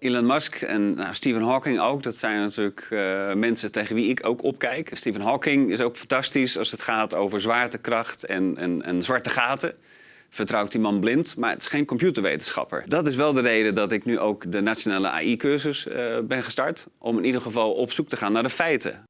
Elon Musk en nou, Stephen Hawking ook. Dat zijn natuurlijk uh, mensen tegen wie ik ook opkijk. Stephen Hawking is ook fantastisch als het gaat over zwaartekracht en, en, en zwarte gaten. Vertrouwt die man blind, maar het is geen computerwetenschapper. Dat is wel de reden dat ik nu ook de nationale AI-cursus uh, eh, ben gestart. Om in ieder geval op zoek te gaan naar de feiten.